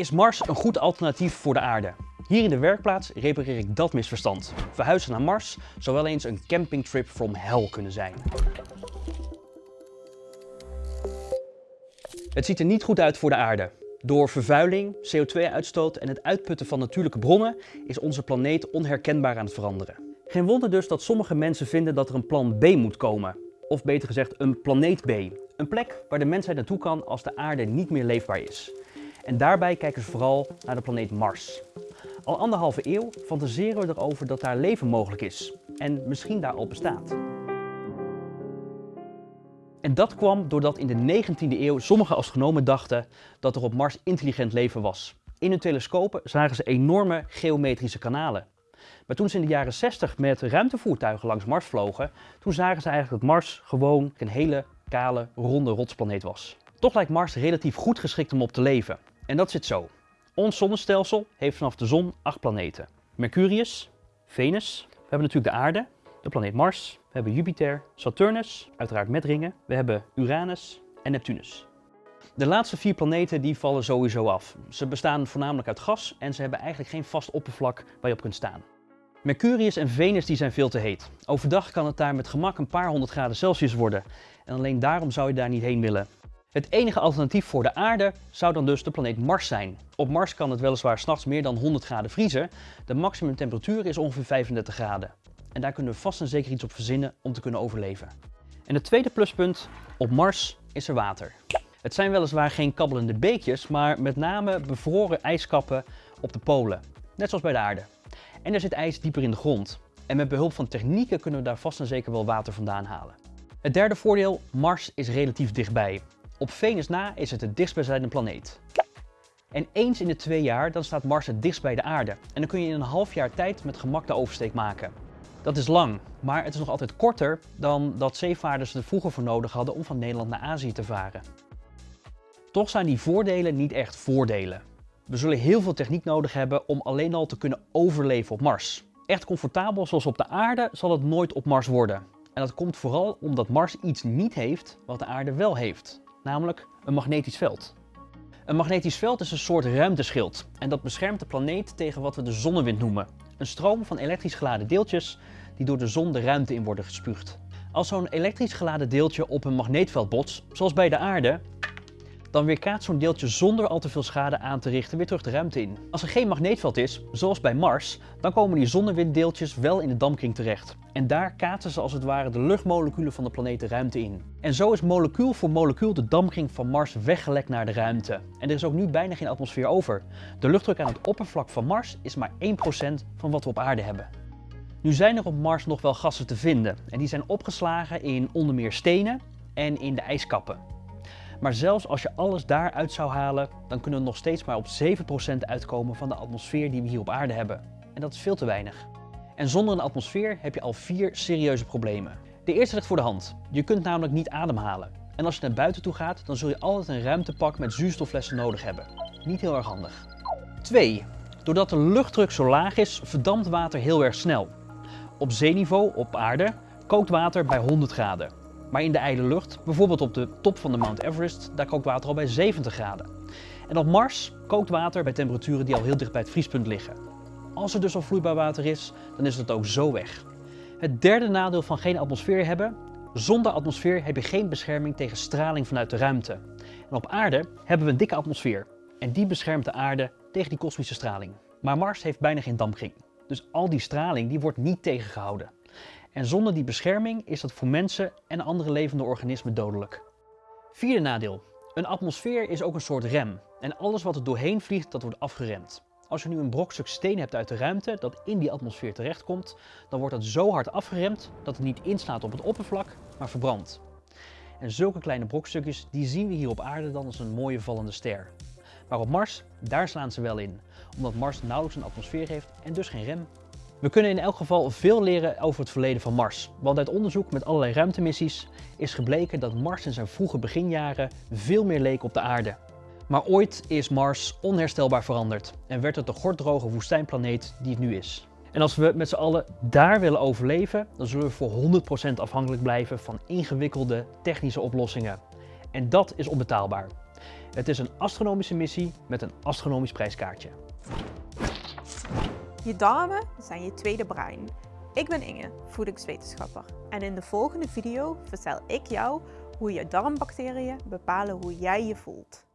Is Mars een goed alternatief voor de aarde? Hier in de werkplaats repareer ik dat misverstand. Verhuizen naar Mars zou wel eens een campingtrip from hell kunnen zijn. Het ziet er niet goed uit voor de aarde. Door vervuiling, CO2-uitstoot en het uitputten van natuurlijke bronnen is onze planeet onherkenbaar aan het veranderen. Geen wonder dus dat sommige mensen vinden dat er een plan B moet komen. Of beter gezegd een planeet B. Een plek waar de mensheid naartoe kan als de aarde niet meer leefbaar is. En daarbij kijken ze vooral naar de planeet Mars. Al anderhalve eeuw fantaseren we erover dat daar leven mogelijk is. En misschien daar al bestaat. En dat kwam doordat in de 19e eeuw sommige astronomen dachten dat er op Mars intelligent leven was. In hun telescopen zagen ze enorme geometrische kanalen. Maar toen ze in de jaren 60 met ruimtevoertuigen langs Mars vlogen, toen zagen ze eigenlijk dat Mars gewoon een hele kale, ronde rotsplaneet was. Toch lijkt Mars relatief goed geschikt om op te leven. En dat zit zo. Ons zonnestelsel heeft vanaf de zon acht planeten. Mercurius, Venus, we hebben natuurlijk de aarde, de planeet Mars, we hebben Jupiter, Saturnus, uiteraard met ringen, we hebben Uranus en Neptunus. De laatste vier planeten die vallen sowieso af. Ze bestaan voornamelijk uit gas en ze hebben eigenlijk geen vast oppervlak waar je op kunt staan. Mercurius en Venus die zijn veel te heet. Overdag kan het daar met gemak een paar honderd graden Celsius worden. En alleen daarom zou je daar niet heen willen. Het enige alternatief voor de aarde zou dan dus de planeet Mars zijn. Op Mars kan het weliswaar s'nachts meer dan 100 graden vriezen. De maximumtemperatuur is ongeveer 35 graden. En daar kunnen we vast en zeker iets op verzinnen om te kunnen overleven. En het tweede pluspunt, op Mars is er water. Het zijn weliswaar geen kabbelende beekjes, maar met name bevroren ijskappen op de polen. Net zoals bij de aarde. En er zit ijs dieper in de grond. En met behulp van technieken kunnen we daar vast en zeker wel water vandaan halen. Het derde voordeel, Mars is relatief dichtbij. Op Venus na is het het dichtstbijzijnde planeet. En eens in de twee jaar dan staat Mars het dichtst bij de aarde. En dan kun je in een half jaar tijd met gemak de oversteek maken. Dat is lang, maar het is nog altijd korter dan dat zeevaarders er vroeger voor nodig hadden om van Nederland naar Azië te varen. Toch zijn die voordelen niet echt voordelen. We zullen heel veel techniek nodig hebben om alleen al te kunnen overleven op Mars. Echt comfortabel zoals op de aarde zal het nooit op Mars worden. En dat komt vooral omdat Mars iets niet heeft wat de aarde wel heeft, namelijk een magnetisch veld. Een magnetisch veld is een soort ruimteschild en dat beschermt de planeet tegen wat we de zonnewind noemen. Een stroom van elektrisch geladen deeltjes die door de zon de ruimte in worden gespuugd. Als zo'n elektrisch geladen deeltje op een magneetveld botst, zoals bij de aarde, dan weerkaatst zo'n deeltje zonder al te veel schade aan te richten weer terug de ruimte in. Als er geen magneetveld is, zoals bij Mars, dan komen die zonnewinddeeltjes wel in de dampkring terecht. En daar kaatsen ze als het ware de luchtmoleculen van de planeet de ruimte in. En zo is molecuul voor molecuul de dampkring van Mars weggelekt naar de ruimte. En er is ook nu bijna geen atmosfeer over. De luchtdruk aan het oppervlak van Mars is maar 1% van wat we op aarde hebben. Nu zijn er op Mars nog wel gassen te vinden en die zijn opgeslagen in onder meer stenen en in de ijskappen. Maar zelfs als je alles daaruit zou halen, dan kunnen we nog steeds maar op 7% uitkomen van de atmosfeer die we hier op aarde hebben. En dat is veel te weinig. En zonder een atmosfeer heb je al vier serieuze problemen. De eerste ligt voor de hand. Je kunt namelijk niet ademhalen. En als je naar buiten toe gaat, dan zul je altijd een ruimtepak met zuurstofflessen nodig hebben. Niet heel erg handig. 2. Doordat de luchtdruk zo laag is, verdampt water heel erg snel. Op zeeniveau, op aarde, kookt water bij 100 graden. Maar in de ijle lucht, bijvoorbeeld op de top van de Mount Everest, daar kookt water al bij 70 graden. En op Mars kookt water bij temperaturen die al heel dicht bij het vriespunt liggen. Als er dus al vloeibaar water is, dan is het ook zo weg. Het derde nadeel van geen atmosfeer hebben, zonder atmosfeer heb je geen bescherming tegen straling vanuit de ruimte. En op aarde hebben we een dikke atmosfeer en die beschermt de aarde tegen die kosmische straling. Maar Mars heeft bijna geen dampkring, dus al die straling die wordt niet tegengehouden. En zonder die bescherming is dat voor mensen en andere levende organismen dodelijk. Vierde nadeel. Een atmosfeer is ook een soort rem. En alles wat er doorheen vliegt, dat wordt afgeremd. Als je nu een brokstuk steen hebt uit de ruimte dat in die atmosfeer terechtkomt, dan wordt dat zo hard afgeremd dat het niet inslaat op het oppervlak, maar verbrandt. En zulke kleine brokstukjes die zien we hier op aarde dan als een mooie vallende ster. Maar op Mars, daar slaan ze wel in, omdat Mars nauwelijks een atmosfeer heeft en dus geen rem. We kunnen in elk geval veel leren over het verleden van Mars. Want uit onderzoek met allerlei ruimtemissies is gebleken dat Mars in zijn vroege beginjaren veel meer leek op de aarde. Maar ooit is Mars onherstelbaar veranderd en werd het de gorddroge woestijnplaneet die het nu is. En als we met z'n allen daar willen overleven, dan zullen we voor 100% afhankelijk blijven van ingewikkelde technische oplossingen. En dat is onbetaalbaar. Het is een astronomische missie met een astronomisch prijskaartje. Je darmen zijn je tweede brein. Ik ben Inge, voedingswetenschapper. En in de volgende video vertel ik jou hoe je darmbacteriën bepalen hoe jij je voelt.